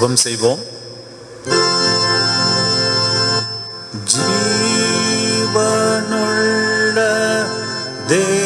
ஜபம் செய்வோம். ஜீவனுள்ள தே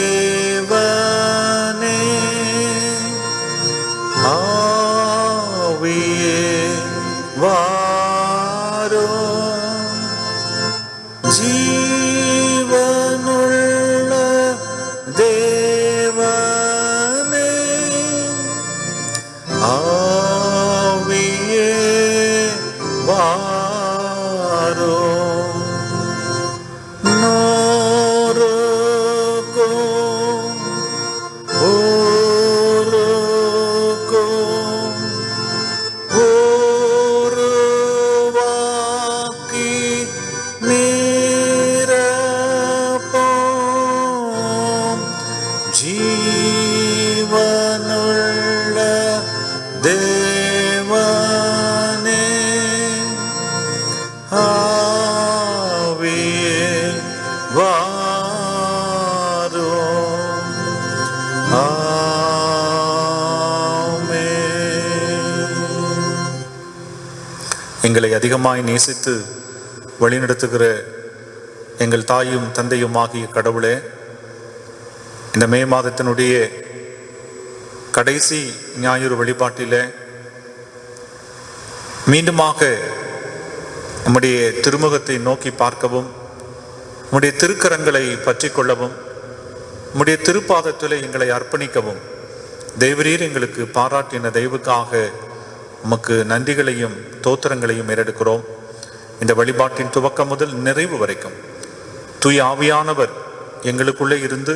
எங்களை அதிகமாய் நேசித்து வழிநடத்துகிற எங்கள் தாயும் தந்தையும் ஆகிய கடவுளே இந்த மே மாதத்தினுடைய கடைசி ஞாயிறு வழிபாட்டிலே மீண்டுமாக நம்முடைய திருமுகத்தை நோக்கி பார்க்கவும் நம்முடைய திருக்கரங்களை பற்றி கொள்ளவும் நம்முடைய திருப்பாதத்தில் எங்களை அர்ப்பணிக்கவும். தெய்வரீர் எங்களுக்கு பாராட்டின தெய்வுக்காக உமக்கு நன்றிகளையும் தோத்திரங்களையும் ஏறெடுக்கிறோம். இந்த வழிபாட்டின் துவக்கம் முதல் நிறைவு வரைக்கும். தூய் ஆவியானவர் எங்களுக்குள்ளே இருந்து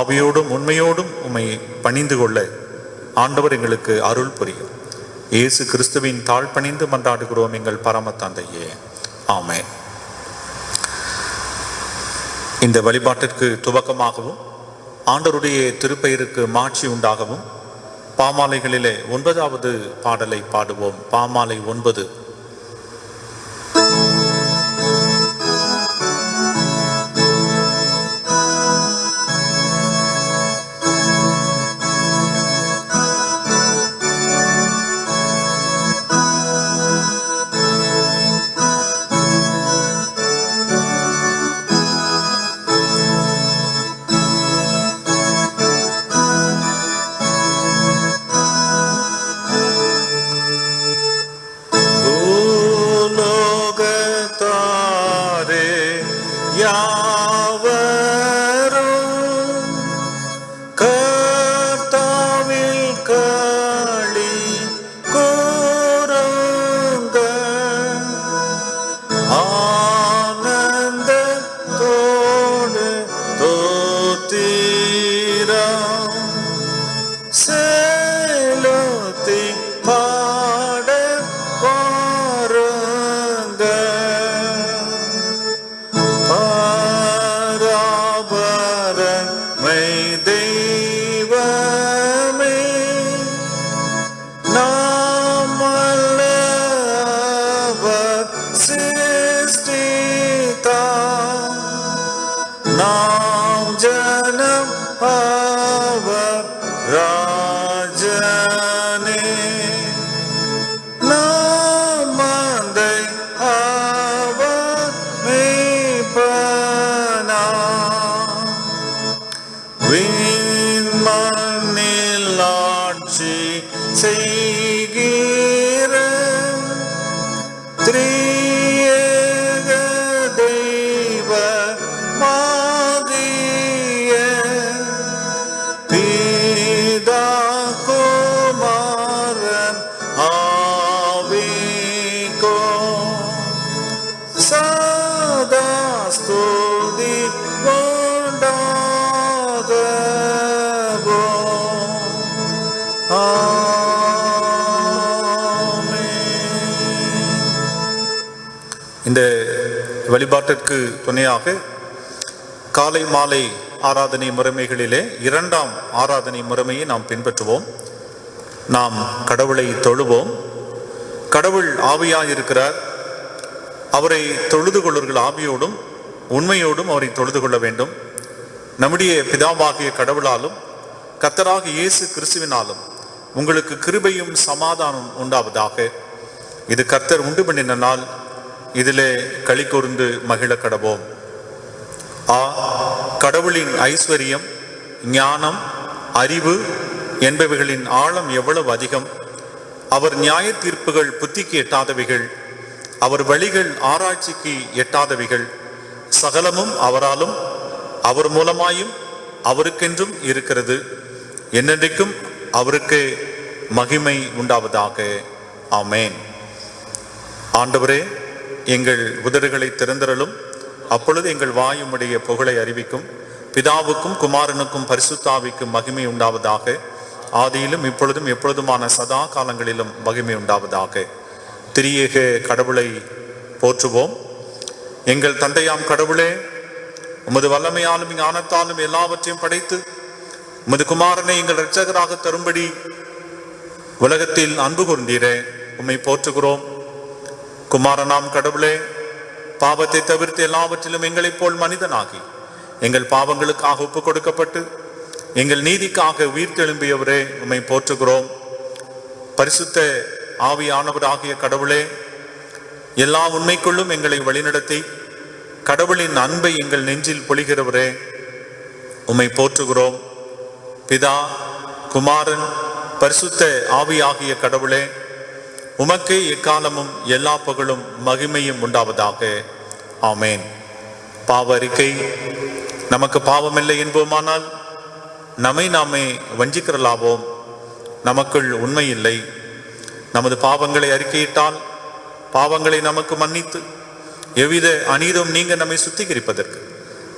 ஆவியோடும் உண்மையோடும் உம்மை பணிந்து கொள்ள ஆண்டவர் எங்களுக்கு அருள் புரியும். இயேசு கிறிஸ்துவின் தாழ் பணிந்து மன்றாடுகிறோம் எங்கள் பரம தந்தையே ஆமே இந்த வழிபாட்டிற்கு துவக்கமாகவும் ஆண்டவருடைய திருப்பெயருக்கு மாட்சி உண்டாகவும் பாமாலைகளிலே ஒன்பதாவது பாடலை பாடுவோம். பாமாலை ஒன்பது. அதற்கு துணையாக காலை மாலை ஆராதனை முறைமைகளிலே இரண்டாம் ஆராதனை முறைமையை நாம் பின்பற்றுவோம். நாம் கடவுளை தொழுவோம். கடவுள் ஆவியாயிருக்கிறார். அவரை தொழுது கொள்வர்கள் ஆவியோடும் உண்மையோடும் அவரை தொழுது கொள்ள வேண்டும். நம்முடைய பிதாவாகிய கடவுளாலும் கத்தராக இயேசு கிறிஸ்துவினாலும் உங்களுக்கு கிருபையும் சமாதானம் உண்டாவதாக. இது கர்த்தர் உண்டு பண்ணின நாள். இதிலே களி கூர்ந்து மகிழ கடவோம். ஆ கடவுளின் ஐஸ்வர்யம் ஞானம் அறிவு என்பவைகளின் ஆழம் எவ்வளவு அதிகம்? அவர் நியாய தீர்ப்புகள் புத்திக்கு எட்டாதவைகள் அவர் வழிகள் ஆராய்ச்சிக்கு எட்டாதவைகள். சகலமும் அவராலும் அவர் மூலமாயும் அவருக்கென்றும் இருக்கிறது. என்னென்றைக்கும் அவருக்கு மகிமை உண்டாவதாக. ஆமேன். ஆண்டவரே எங்கள் உதடுகளை திறந்திரலும் அப்பொழுது எங்கள் வாயுமுடைய புகழை அறிவிக்கும். பிதாவுக்கும் குமாரனுக்கும் பரிசுத்தாவிக்கும் மகிமை உண்டாவதாக. ஆதியிலும் இப்பொழுதும் எப்பொழுதுமான சதா காலங்களிலும் மகிமை உண்டாவதாக. திரியேக கடவுளை போற்றுவோம். எங்கள் தந்தையாம் கடவுளே உமது வல்லமையாலும் ஞானத்தாலும் எல்லாவற்றையும் படைத்து உமது குமாரனை எங்கள் இரட்சகராக தரும்படி உலகத்தில் அன்பு கூர்ந்தீரே. உம்மை போற்றுகிறோம். குமாரனாம் கடவுளே பாவத்தை தவிர்த்து எல்லாவற்றிலும் எங்களைப் போல் மனிதனாகி எங்கள் பாவங்களுக்காக ஒப்பு கொடுக்கப்பட்டு எங்கள் நீதிக்காக உயிர்த்தெழும்பியவரே உம்மை போற்றுகிறோம். பரிசுத்த ஆவியானவராகிய கடவுளே எல்லா உண்மைக்குள்ளும் எங்களை வழிநடத்தி கடவுளின் அன்பை எங்கள் நெஞ்சில் பொழிகிறவரே உம்மை போற்றுகிறோம். பிதா குமாரன் பரிசுத்த ஆவியாகிய கடவுளே உமக்கே எக்காலமும் எல்லா புகழும் மகிமையும் உண்டாவதாக. ஆமேன். பாவ அறிக்கை. நமக்கு பாவமில்லை என்போமானால் நம்மை நாமே வஞ்சிக்கிறலாவோம். நமக்குள் உண்மை இல்லை. நமது பாவங்களை அறிக்கையிட்டால் பாவங்களை நமக்கு மன்னித்து எவ்வித அநீதம் நீங்க நம்மை சுத்திகரிப்பதற்கு.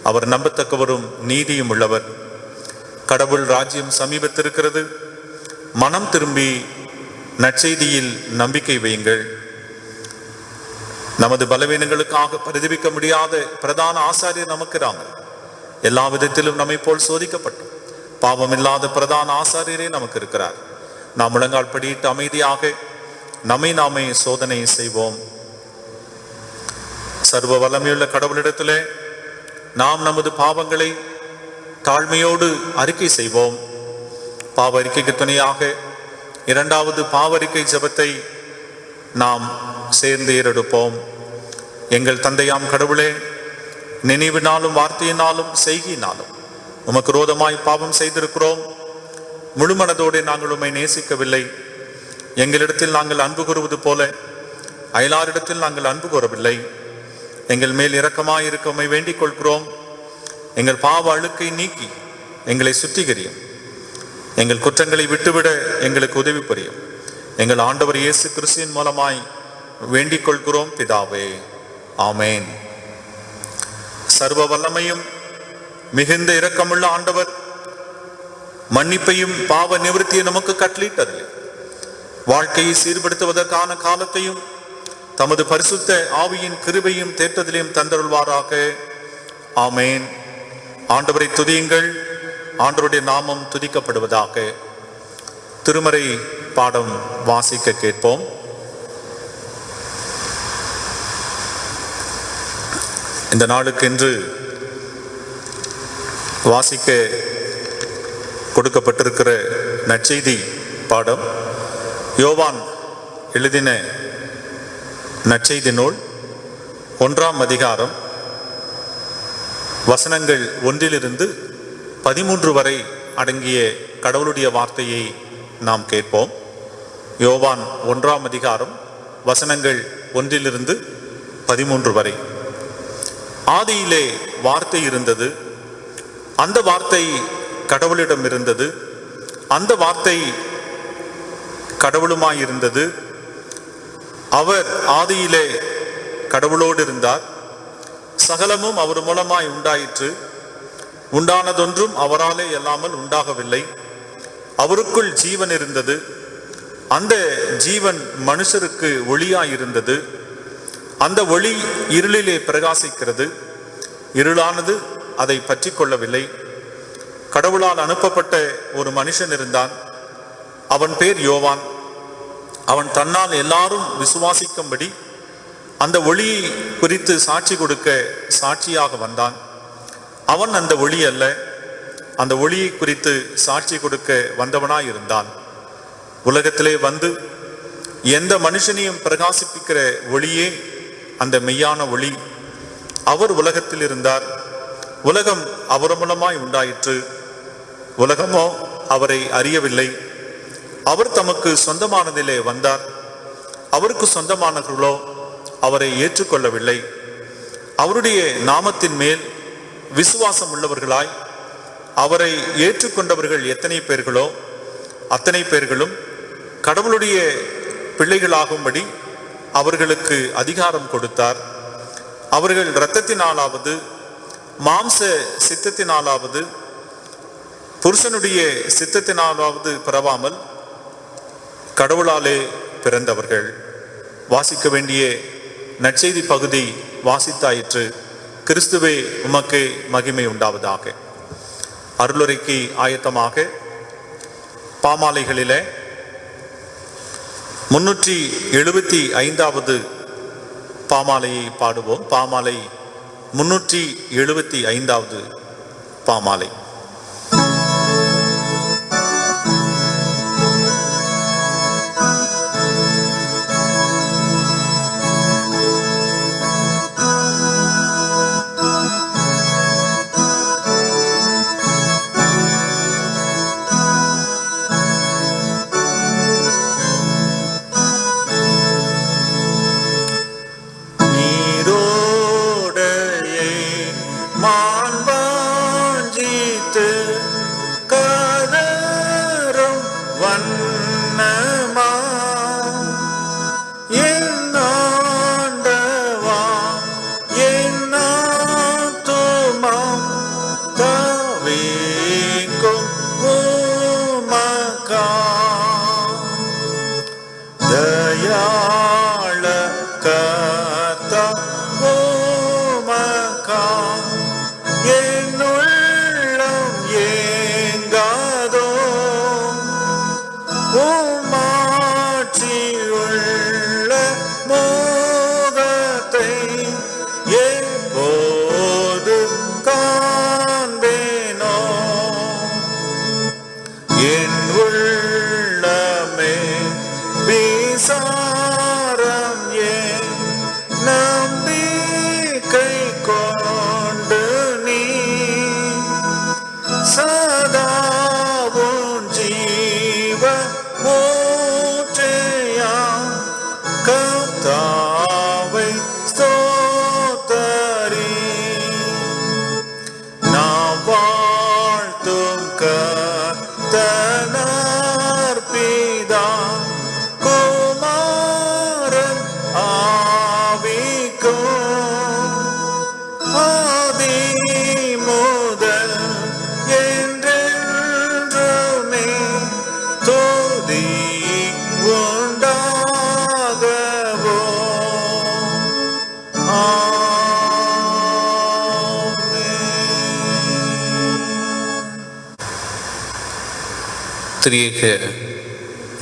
அவர் நம்பத்தக்கவரும் நீதியும் உள்ளவர். கடவுள் ராஜ்யம் சமீபத்திருக்கிறது. மனம் திரும்பி நற்செய்தியில் நம்பிக்கை வையுங்கள். நமது பலவீனங்களுக்காக பிரதிபிக்க முடியாத பிரதான ஆசாரியர் நமக்குறாங்க எல்லா விதத்திலும் நம்மை போல் சோதிக்கப்பட்டு பாவமில்லாத பிரதான ஆசாரியரே நமக்கு இருக்கிறார். நாம் முழங்கால் படியிட்டு அமைதியாக நம்மை நாமே சோதனை செய்வோம். சர்வ வல்லமையுள்ள கடவுளிடத்திலே நாம் நமது பாவங்களை தாழ்மையோடு அறிக்கை செய்வோம். பாவ அறிக்கைக்கு துணையாக இரண்டாவது பாவறிக்கை ஜெபத்தை நாம் சேர்ந்து ஏறெடுப்போம். எங்கள் தந்தையாம் கடவுளே நினைவினாலும் வார்த்தையினாலும் செய்கினாலும் உமக்கு ரோதமாய் பாவம் செய்திருக்கிறோம். முழுமனதோடு நாங்கள் உம்மை நேசிக்கவில்லை. எங்களிடத்தில் நாங்கள் அன்பு கூறுவது போல அயலாரிடத்தில் நாங்கள் அன்பு கூறவில்லை. எங்கள் மேல் இரக்கமாய் இருக்க உம்மை வேண்டிக் கொள்கிறோம். எங்கள் பாவ அழுக்கை நீக்கி எங்களை சுத்திகரியும். எங்கள் குற்றங்களை விட்டுவிட எங்களுக்கு உதவி புரியும். எங்கள் ஆண்டவர் இயேசு கிறிஸ்துவின் மூலமாய் வேண்டிக் கொள்கிறோம் பிதாவே. ஆமேன். சர்வ வல்லமையும் மிகுந்த இரக்கமுள்ள ஆண்டவர் மன்னிப்பையும் பாவ நிவர்த்தியை நமக்கு கட்டளிட்டதில்லை வாழ்க்கையை சீர்படுத்துவதற்கான காலத்தையும் தமது பரிசுத்த ஆவியின் கிருபையும் தேற்றத்திலையும் தந்தருள்வாராக. ஆமேன். ஆண்டவரை துதியுங்கள். ஆண்டருடைய நாமம் துதிக்கப்படுவதாக திருமறை பாடம் வாசிக்க கேட்போம். இந்த நாளுக்கென்று வாசிக்க கொடுக்கப்பட்டிருக்கிற நற்செய்தி பாடம் யோவான் எழுதின நற்செய்தி நூல் ஒன்றாம் அதிகாரம் வசனங்கள் ஒன்றிலிருந்து பதிமூன்று வரை அடங்கிய கடவுளுடைய வார்த்தையை நாம் கேட்போம். யோவான் ஒன்றாம் அதிகாரம் வசனங்கள் ஒன்றிலிருந்து பதிமூன்று வரை. ஆதியிலே வார்த்தை இருந்தது. அந்த வார்த்தை கடவுளிடம் இருந்தது. அந்த வார்த்தை கடவுளுமாயிருந்தது அவர் ஆதியிலே கடவுளோடு இருந்தார். சகலமும் அவர் மூலமாய் உண்டாயிற்று. உண்டானதொன்றும் அவராலே இல்லாமல் உண்டாகவில்லை. அவருக்குள் ஜீவன் இருந்தது. அந்த ஜீவன் மனுஷருக்கு ஒளியாயிருந்தது. அந்த ஒளி இருளிலே பிரகாசிக்கிறது. இருளானது அதை பற்றி கொள்ளவில்லை. கடவுளால் அனுப்பப்பட்ட ஒரு மனுஷன் இருந்தான். அவன் பேர் யோவான். அவன் தன்னால் எல்லாரும் விசுவாசிக்கும்படி அந்த ஒளியை குறித்து சாட்சி கொடுக்க சாட்சியாக வந்தான். அவன் அந்த ஒளி அல்ல. அந்த ஒளியை குறித்து சாட்சி கொடுக்க வந்தவனாய் இருந்தான் உலகத்திலே வந்து எந்த மனுஷனையும் பிரகாசிப்பிக்கிற ஒளியே அந்த மெய்யான ஒளி. அவர் உலகத்தில் இருந்தார். உலகம் அவர் மூலமாய் உண்டாயிற்று. உலகமோ அவரை அறியவில்லை. அவர் தமக்கு சொந்தமானதிலே வந்தார். அவருக்கு சொந்தமானவர்களோ அவரை ஏற்றுக்கொள்ளவில்லை. அவருடைய நாமத்தின் மேல் விசுவாசம் உள்ளவர்களாய் அவரை ஏற்றுக்கொண்டவர்கள் எத்தனை பேர்களோ அத்தனை பேர்களும் கடவுளுடைய பிள்ளைகளாகும்படி அவர்களுக்கு அதிகாரம் கொடுத்தார். அவர்கள் இரத்தத்தினாலாவது மாம்ச சித்தத்தினாலாவது புருஷனுடைய சித்தத்தினாலாவது பிறவாமல் கடவுளாலே பிறந்தவர்கள். வாசிக்க வேண்டிய நற்செய்தி பகுதி வாசித்தாயிற்று. கிறிஸ்துவே உமக்கு மகிமை உண்டாவதாக. அருளுரைக்கு ஆயத்தமாக பாமாலைகளிலே முன்னூற்றி எழுபத்தி ஐந்தாவது பாமாலையை பாடுவோம். பாமாலை முன்னூற்றி எழுபத்தி ஐந்தாவது பாமாலை.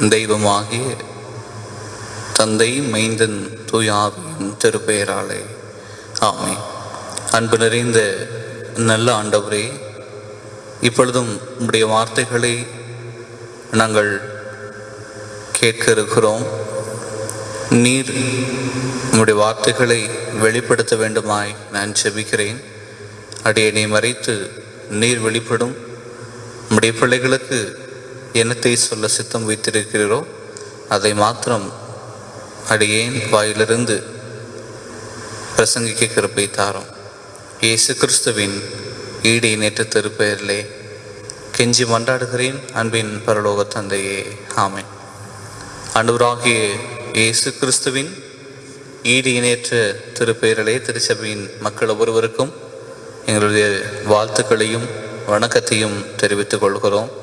தெய்வமாகிய தந்தை மைந்தன் தூயாவின் திருப்பெயராலே. ஆமை அன்பு நிறைந்த நல்ல ஆண்டவரே இப்பொழுதும் உடைய வார்த்தைகளை நாங்கள் கேட்க இருக்கிறோம் நீர் உம்முடைய வார்த்தைகளை வெளிப்படுத்த வேண்டுமாய் நான் செபிக்கிறேன். அடியனை மறைத்து நீர் வெளிப்படும். உம்முடைய பிள்ளைகளுக்கு என்னத்தை சொல்ல சித்தம் வைத்திருக்கிறீரோ அதை மாத்திரம் அடியேன் வாயிலிருந்து பிரசங்கிக்க கிருப்பை தாரும். இயேசு கிறிஸ்துவின் ஈடு நேற்று திருப்பெயரிலே கெஞ்சி மன்றாடுகிறேன் அன்பின் பரலோக தந்தையே. ஆமேன். ஆண்டவராகிய இயேசு கிறிஸ்துவின் ஈடு இணையற்ற திருப்பெயரிலே திருச்சபையின் மக்கள் ஒவ்வொருவருக்கும் எங்களுடைய வாழ்த்துக்களையும் வணக்கத்தையும் தெரிவித்துக் கொள்கிறோம்.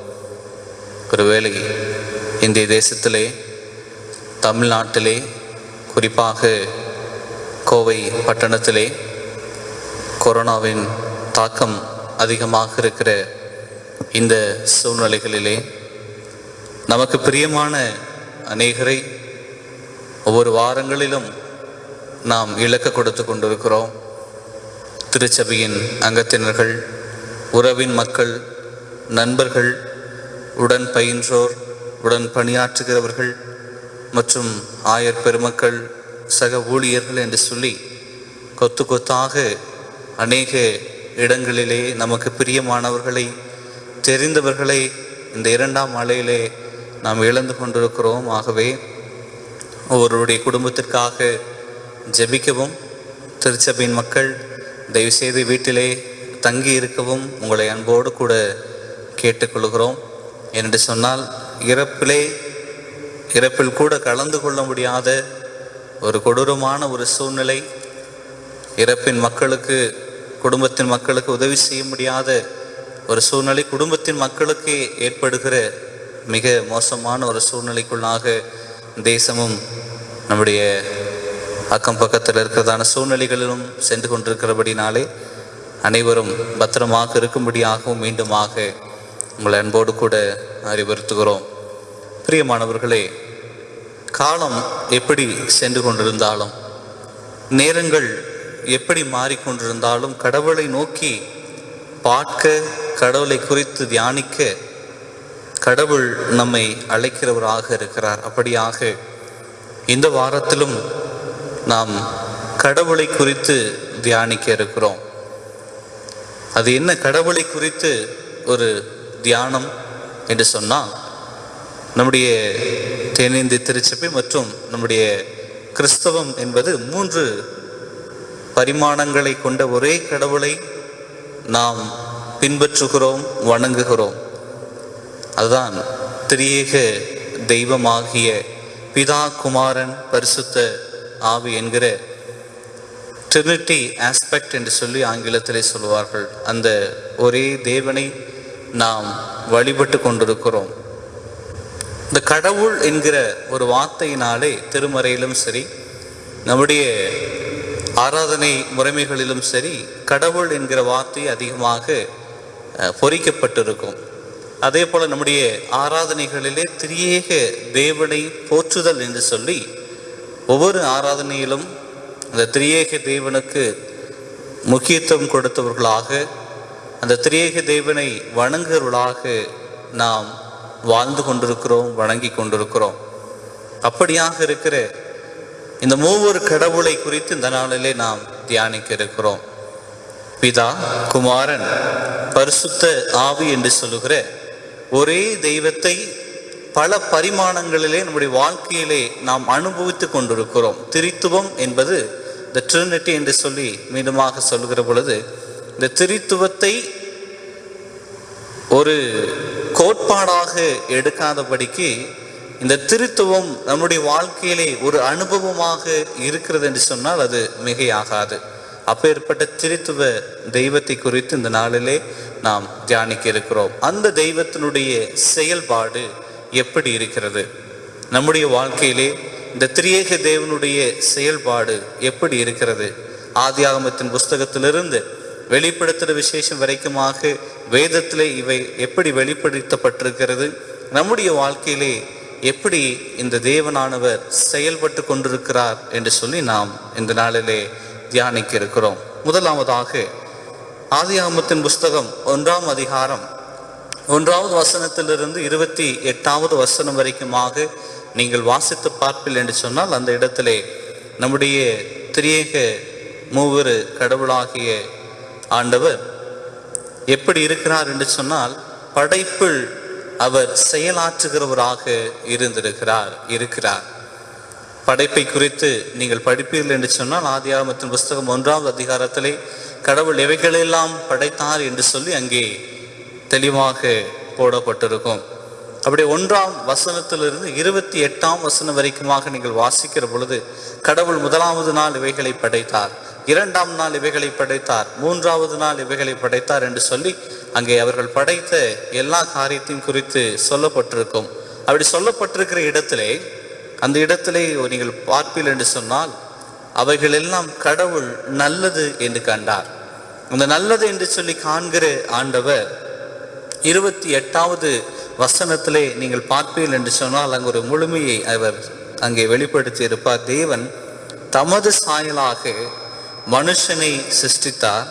ஒருவேளை இந்திய தேசத்திலே தமிழ்நாட்டிலே குறிப்பாக கோவை பட்டணத்திலே கொரோனாவின் தாக்கம் அதிகமாக இருக்கிற இந்த சூழ்நிலைகளிலே நமக்கு பிரியமான அநேகரை ஒவ்வொரு வாரங்களிலும் நாம் இலக்க கொடுத்து கொண்டிருக்கிறோம். திருச்சபையின் அங்கத்தினர்கள் உறவின் மக்கள் நண்பர்கள் உடன் பயின்றோர் உடன் பணியாற்றுகிறவர்கள் மற்றும் ஆயர் பெருமக்கள் சக ஊழியர்கள் என்று சொல்லி கொத்து கொத்தாக அநேக இடங்களிலே நமக்கு பிரியமானவர்களை தெரிந்தவர்களை இந்த இரண்டாம் அலையிலே நாம் இழந்து கொண்டிருக்கிறோம். ஆகவே ஒவ்வொருடைய குடும்பத்திற்காக ஜெபிக்கவும். திருச்சபையின் மக்கள் தயவுசெய்து வீட்டிலே தங்கி இருக்கவும் உங்களை அன்போடு கூட கேட்டுக்கொள்கிறோம். என்று சொன்னால் இறப்பிலே இறப்பில் கூட கலந்து கொள்ள முடியாத ஒரு கொடூரமான ஒரு சூழ்நிலை இறப்பின் மக்களுக்கு குடும்பத்தின் மக்களுக்கு உதவி செய்ய முடியாத ஒரு சூழ்நிலை குடும்பத்தின் மக்களுக்கு ஏற்படுகிற மிக மோசமான ஒரு சூழ்நிலைக்குள்ளாக தேசமும் நம்முடைய அக்கம் பக்கத்தில் இருக்கிறதான சூழ்நிலைகளிலும் சென்று கொண்டிருக்கிறபடினாலே அனைவரும் பத்திரமாக இருக்கும்படியாகவும் மீண்டுமாக உங்களை அன்போடு கூட அறிவுறுத்துகிறோம். பிரியமானவர்களே காலம் எப்படி சென்று கொண்டிருந்தாலும் நேரங்கள் எப்படி மாறிக்கொண்டிருந்தாலும் கடவுளை நோக்கி பார்க்க கடவுளை குறித்து தியானிக்க கடவுள் நம்மை அழைக்கிறவராக இருக்கிறார். அப்படியாக இந்த வாரத்திலும் நாம் கடவுளை குறித்து தியானிக்க இருக்கிறோம். அது என்ன கடவுளை குறித்து ஒரு தியானம் என்று சொன்னால் நம்முடைய தென்னிந்திய திருச்சபை மற்றும் நம்முடைய கிறிஸ்தவம் என்பது மூன்று பரிமாணங்களை கொண்ட ஒரே கடவுளை நாம் பின்பற்றுகிறோம் வணங்குகிறோம். அதுதான் திரியேக தெய்வமாகிய பிதா குமாரன் பரிசுத்த ஆவி என்கிற ட்ரினிட்டி ஆஸ்பெக்ட் என்று சொல்லி ஆங்கிலத்திலே சொல்வார்கள் அந்த ஒரே தேவனை நாம் வழிபட்டு கொண்டிருக்கிறோம். இந்த கடவுள் என்கிற ஒரு வார்த்தையினாலே திருமறையிலும் சரி நம்முடைய ஆராதனை முறைமைகளிலும் சரி கடவுள் என்கிற வார்த்தை அதிகமாக பொறிக்கப்பட்டிருக்கும். அதே போல் நம்முடைய ஆராதனைகளிலே திரியேக தேவனை போற்றுதல் என்று சொல்லி ஒவ்வொரு ஆராதனையிலும் அந்த திரியேக தேவனுக்கு முக்கியத்துவம் கொடுத்தவர்களாக அந்த திரியேக தேவனை வணங்குகிறவர்களாக நாம் வாழ்ந்து கொண்டிருக்கிறோம் வணங்கி கொண்டிருக்கிறோம். அப்படியாக இருக்கிற இந்த மூவர் கடவுளை குறித்து இந்த நாளிலே நாம் தியானிக்க இருக்கிறோம். பிதா குமாரன் பரிசுத்த ஆவி என்று சொல்லுகிற ஒரே தெய்வத்தை பல பரிமாணங்களிலே நம்முடைய வாழ்க்கையிலே நாம் அனுபவித்து கொண்டிருக்கிறோம். திரித்துவம் என்பது த ட்ரினிட்டி என்று சொல்லி மீண்டுமாக சொல்லுகிற பொழுது இந்த திரித்துவத்தை ஒரு கோட்பாடாக எடுக்காதபடிக்கு இந்த திருத்துவம் நம்முடைய வாழ்க்கையிலே ஒரு அனுபவமாக இருக்கிறது என்று சொன்னால் அது மிகையாகாது. அப்பேற்பட்ட திருத்துவ தெய்வத்தை குறித்து இந்த நாளிலே நாம் தியானிக்க இருக்கிறோம். அந்த தெய்வத்தினுடைய செயல்பாடு எப்படி இருக்கிறது? நம்முடைய வாழ்க்கையிலே இந்த திரியேக தேவனுடைய செயல்பாடு எப்படி இருக்கிறது? ஆதியாகமத்தின் புஸ்தகத்திலிருந்து வெளிப்படுத்துகிற விசேஷம் வரைக்குமாக வேதத்திலே இவை எப்படி வெளிப்படுத்தப்பட்டிருக்கிறது? நம்முடைய வாழ்க்கையிலே எப்படி இந்த தேவனானவர் செயல்பட்டு கொண்டிருக்கிறார் என்று சொல்லி நாம் இந்த நாளிலே தியானிக்க இருக்கிறோம். முதலாவதாக ஆதியாமத்தின் புஸ்தகம் ஒன்றாம் அதிகாரம் ஒன்றாவது வசனத்திலிருந்து இருபத்தி எட்டாவது வசனம் வரைக்குமாக நீங்கள் வாசித்து பார்ப்பில் என்று சொன்னால் அந்த இடத்திலே நம்முடைய திரியேக மூவரு கடவுளாகிய ஆண்டவர் எப்படி இருக்கிறார் என்று சொன்னால் படைப்பில் அவர் செயலாற்றுகிறவராக இருந்திருக்கிறார் இருக்கிறார். படைப்பை குறித்து நீங்கள் படிப்பீர்கள் என்று சொன்னால் ஆதியாகமத்தின் புஸ்தகம் ஒன்றாவது அதிகாரத்திலே கடவுள் எவைகளெல்லாம் படைத்தார் என்று சொல்லி அங்கே தெளிவாக போடப்பட்டிருக்கும். அப்படி ஒன்றாம் வசனத்திலிருந்து இருபத்தி எட்டாம் வசனம் வரைக்குமாக நீங்கள் வாசிக்கிற பொழுது கடவுள் முதலாவது நாள் இவைகளை படைத்தார். இரண்டாம் நாள் இவைகளை படைத்தார் மூன்றாவது நாள் இவைகளை படைத்தார் என்று சொல்லி அங்கே அவர்கள் படைத்த எல்லா காரியத்தையும் குறித்து சொல்லப்பட்டிருக்கும். அப்படி சொல்லப்பட்டிருக்கிற இடத்திலே அந்த இடத்திலே நீங்கள் பார்ப்பீர்கள் என்று சொன்னால் அவைகள் எல்லாம் கடவுள் நல்லது என்று கண்டார். அந்த நல்லது என்று சொல்லி காண்கிற ஆண்டவர் இருபத்தி எட்டாவது வசனத்திலே நீங்கள் பார்ப்பீர்கள் என்று சொன்னால் அங்கு ஒரு முழுமையை அவர் அங்கே வெளிப்படுத்தி இருப்பார். தேவன் தமது சாயலாக மனுஷனை சிருஷ்டித்தார்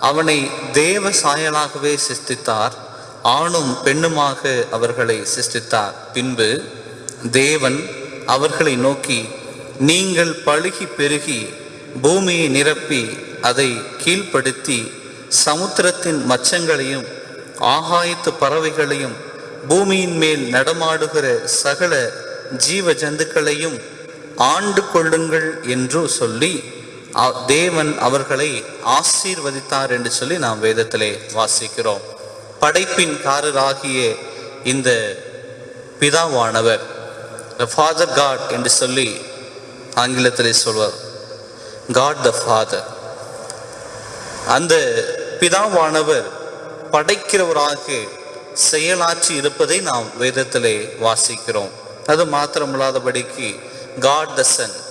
அவனை தேவ சாயலாகவே சிருஷ்டித்தார் ஆணும் பெண்ணுமாக அவர்களை சிருஷ்டித்தார். பின்பு தேவன் அவர்களை நோக்கி நீங்கள் பழுகி பெருகி பூமியை நிரப்பி அதை கீழ்ப்படுத்தி சமுத்திரத்தின் மச்சங்களையும் ஆகாயத்து பறவைகளையும் பூமியின் மேல் நடமாடுகிற சகல ஜீவ ஜந்துக்களையும் ஆண்டு கொள்ளுங்கள் என்று சொல்லி தேவன் அவர்களை ஆசீர்வதித்தார் என்று சொல்லி நாம் வேதத்திலே வாசிக்கிறோம். படைப்பின் காரராகிய இந்த பிதாவானவர் ஃபாதர் காட் என்று சொல்லி ஆங்கிலத்திலே சொல்வார். காட் த ஃபாதர் அந்த பிதாவானவர் படைக்கிறவராக செயலாற்றி இருப்பதை நாம் வேதத்திலே வாசிக்கிறோம். அது மாத்திரமில்லாதபடிக்கு காட் த சன்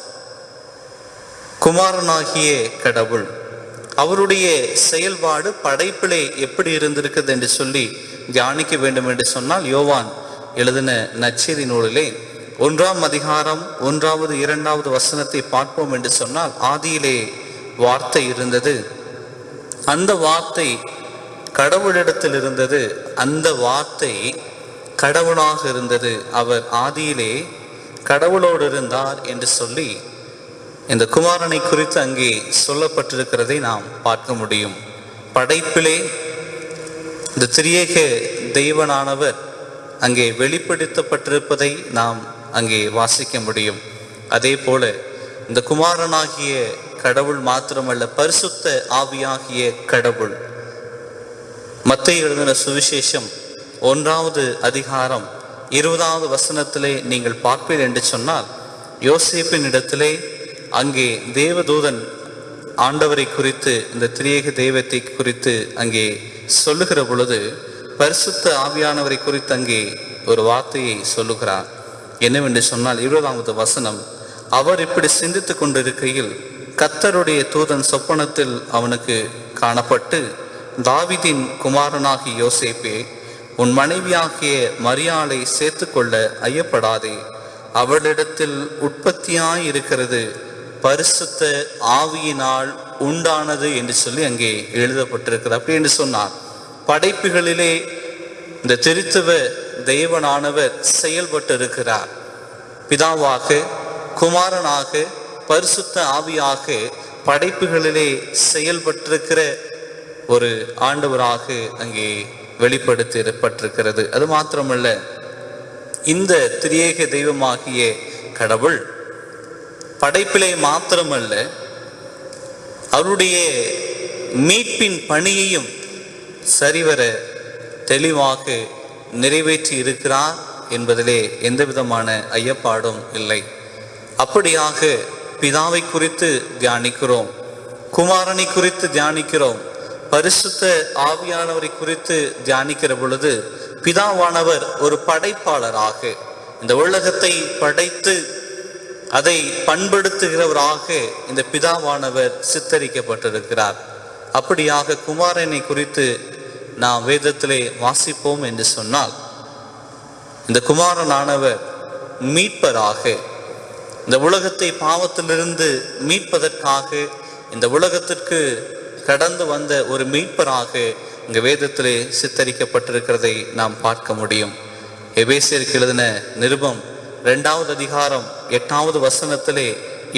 குமாரனாகிய கடவுள் அவருடைய செயல்பாடு படைப்பிலே எப்படி இருந்திருக்குது என்று சொல்லி தியானிக்க வேண்டும் என்று சொன்னால் யோவான் எழுதின நச்செய்தி நூலிலே ஒன்றாம் அதிகாரம் ஒன்றாவது இரண்டாவது வசனத்தை பார்ப்போம் என்று சொன்னால் ஆதியிலே வார்த்தை இருந்தது. அந்த வார்த்தை கடவுளிடத்தில் இருந்தது. அந்த வார்த்தை கடவுளாக இருந்தது. அவர் ஆதியிலே கடவுளோடு இருந்தார் என்று சொல்லி இந்த குமாரனை குறித்து அங்கே சொல்லப்பட்டிருக்கிறதை நாம் பார்க்க முடியும். படைப்பிலே இந்த திரியேக தெய்வனானவர் அங்கே வெளிப்படுத்தப்பட்டிருப்பதை நாம் அங்கே வாசிக்க முடியும். அதே போல இந்த குமாரனாகிய கடவுள் மாத்திரமல்ல பரிசுத்த ஆவியாகிய கடவுள். மத்திய எழுதின சுவிசேஷம் ஒன்றாவது அதிகாரம் இருபதாவது வசனத்திலே நீங்கள் பார்ப்பீர் என்று சொன்னால் யோசேப்பின் இடத்திலே அங்கே தேவதூதன் ஆண்டவரை குறித்து இந்த திரியேக தெய்வத்தை குறித்து அங்கே சொல்லுகிற பொழுது பரிசுத்த ஆவியானவரை குறித்து அங்கே ஒரு வார்த்தையை சொல்லுகிறார். என்னவென்று சொன்னால் இருபதாவது வசனம் அவர் இப்படி சிந்தித்து கொண்டிருக்கையில் கத்தருடைய தூதன் சொப்பனத்தில் அவனுக்கு காணப்பட்டு தாவிதின் குமாரனாகிய யோசேப்பே உன் மனைவியாகிய மரியாளை சேர்த்துக்கொள்ள ஐயப்படாதே அவளிடத்தில் உற்பத்தியாய் இருக்கிறது பரிசுத்த ஆவியினால் உண்டானது என்று சொல்லி அங்கே எழுதப்பட்டிருக்கிறது. அப்படி என்று சொன்னார். படைப்புகளிலே இந்த திருத்துவ தெய்வனானவர் செயல்பட்டு இருக்கிறார் பிதாவாக குமாரனாக பரிசுத்த ஆவியாக படைப்புகளிலே செயல்பட்டிருக்கிற ஒரு ஆண்டவராக அங்கே வெளிப்படுத்தப்பட்டிருக்கிறது. அது மாத்திரமல்ல இந்த திரியேக தெய்வமாகிய கடவுள் படைப்பிலே மாத்திரமல்ல அவருடைய மீட்பின் பணியையும் சரிவர தெளிவாக நிறைவேற்றி இருக்கிறார் என்பதிலே எந்த விதமான ஐயப்பாடும் இல்லை. அப்படியாக பிதாவை குறித்து தியானிக்கிறோம் குமாரனை குறித்து தியானிக்கிறோம் பரிசுத்த ஆவியானவரை குறித்து தியானிக்கிற பொழுது பிதாவானவர் ஒரு படைப்பாளராக இந்த உலகத்தை படைத்து அதை பண்படுத்துகிறவராக இந்த பிதாவானவர் சித்தரிக்கப்பட்டிருக்கிறார். அப்படியாக குமாரனை குறித்து நாம் வேதத்திலே வாசிப்போம் என்று சொன்னால் இந்த குமாரனானவர் மீட்பராக இந்த உலகத்தை பாவத்திலிருந்து மீட்பதற்காக இந்த உலகத்திற்கு கடந்து வந்த ஒரு மீட்பராக இந்த வேதத்திலே சித்தரிக்கப்பட்டிருக்கிறதை நாம் பார்க்க முடியும். எபேசியருக்கு எழுதின நிருபம் ரெண்டாவது அதிகாரம் எட்டாவது வசனத்திலே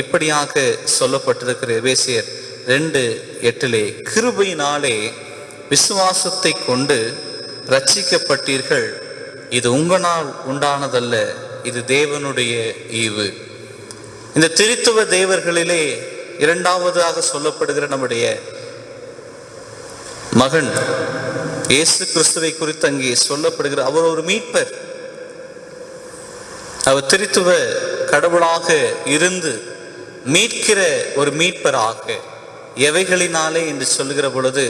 இப்படியாக சொல்லப்பட்டிருக்கிற எபேசியர் ரெண்டு எட்டிலே கிருபையினாலே விசுவாசத்தை கொண்டு ரட்சிக்கப்பட்டீர்கள் இது உங்களால் உண்டானதல்ல இது தேவனுடைய ஈவு. இந்த திருத்துவ தேவர்களிலே இரண்டாவதாக சொல்லப்படுகிற நம்முடைய மகன் இயேசு கிறிஸ்துவை குறித்து அங்கே சொல்லப்படுகிற அவர் ஒரு மீட்பர். அவர் திருத்துவ கடவுளாக இருந்து மீட்கிற ஒரு மீட்பராக எவைகளினாலே என்று சொல்கிற பொழுது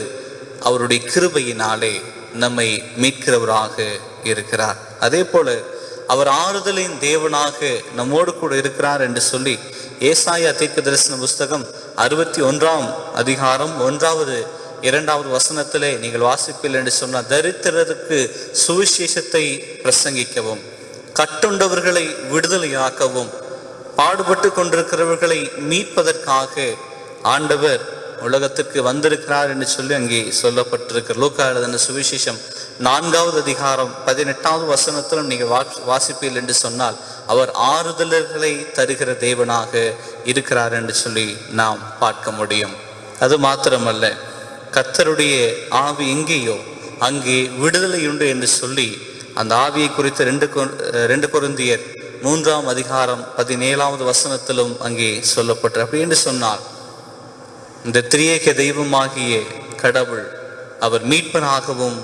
அவருடைய கிருபையினாலே நம்மை மீட்கிறவராக இருக்கிறார். அதே போல அவர் ஆறுதலின் தேவனாக நம்மோடு கூட இருக்கிறார் என்று சொல்லி ஏசாயா தீர்க்க தரிசன புஸ்தகம் அறுபத்தி ஒன்றாம் அதிகாரம் ஒன்றாவது இரண்டாவது வசனத்திலே நீங்கள் வாசிப்பில் என்று சொன்னால் தரித்திரருக்கு சுவிசேஷத்தை பிரசங்கிக்கவும். கட்டுண்டவர்களை விடுதலையாக்கவும் பாடுபட்டு கொண்டிருக்கிறவர்களை மீட்பதற்காக ஆண்டவர் உலகத்திற்கு வந்திருக்கிறார் என்று சொல்லி அங்கே சொல்லப்பட்டிருக்கிற லூக்கா எழுதின சுவிசேஷம் நான்காவது அதிகாரம் பதினெட்டாவது வசனத்திலும் நீங்கள் வா- வாசிப்பீர்கள் என்று சொன்னால் அவர் ஆறுதலர்களை தருகிற தேவனாக இருக்கிறார் என்று சொல்லி நாம் பார்க்க முடியும். அது மாத்திரமல்ல கர்த்தருடைய ஆவி எங்கேயோ அங்கே விடுதலை உண்டு என்று சொல்லி அந்த ஆவியை குறித்து ரெண்டு ரெண்டு குருந்தியர் மூன்றாம் அதிகாரம் பதினேழாவது வசனத்திலும் அங்கே சொல்லப்பட்டு அப்படி என்று சொன்னால் இந்த திரியேக தெய்வமாகிய கடவுள் அவர் மீட்பனாகவும்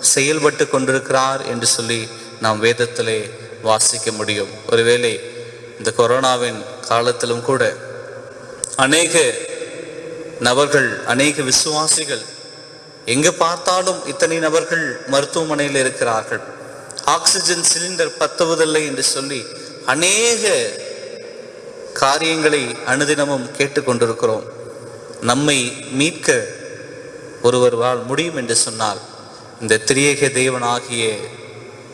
செயல்பட்டு கொண்டிருக்கிறார் என்று சொல்லி நாம் வேதத்திலே வாசிக்க முடியும். ஒருவேளை இந்த கொரோனாவின் காலத்திலும் கூட அநேக நபர்கள் அநேக விசுவாசிகள் எங்கு பார்த்தாலும் இத்தனை நபர்கள் மருத்துவமனையில் இருக்கிறார்கள். ஆக்சிஜன் சிலிண்டர் பத்துவதில்லை என்று சொல்லி அநேக காரியங்களை அனுதினமும் கேட்டுக்கொண்டிருக்கிறோம் நம்மை மீட்க ஒருவரால் முடியும் என்று சொன்னால் இந்த திரியேக தேவனாகிய